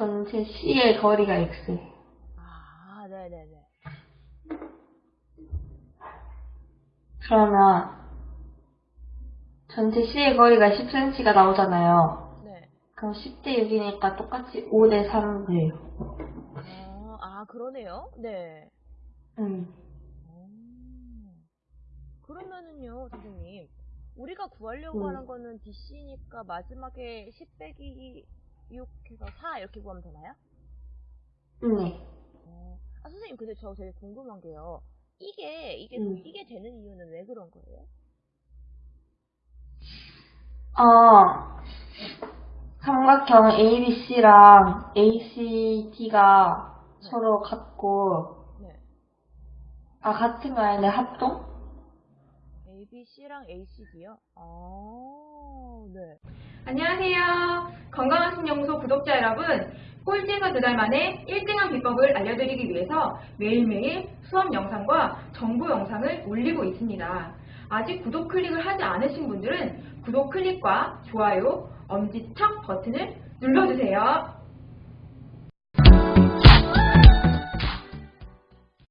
전체 C의 거리가 X. 아, 네네네. 그러면 전체 C의 거리가 10cm가 나오잖아요. 네. 그럼 10대 6이니까 똑같이 5대 3 돼요. 아, 아, 그러네요. 네. 음. 음. 그러면은요, 선생님. 우리가 구하려고 음. 하는 거는 DC니까 마지막에 10 빼기 6 해서 4 이렇게 구하면 되나요? 네. 어. 아, 선생님, 근데 저 되게 궁금한 게요. 이게, 이게, 음. 이게 되는 이유는 왜 그런 거예요? 어, 삼각형 ABC랑 ACD가 서로 같고, 네. 아, 같은 거 아닌데 합동? ABC랑 ACD요? 아, 네. 안녕하세요. 건강한 구독자 여러분. 꼴찌에서 두달 만에 1등한 비법을 알려드리기 위해서 매일매일 수업 영상과 정보 영상을 올리고 있습니다. 아직 구독 클릭을 하지 않으신 분들은 구독 클릭과 좋아요, 엄지척 버튼을 눌러주세요.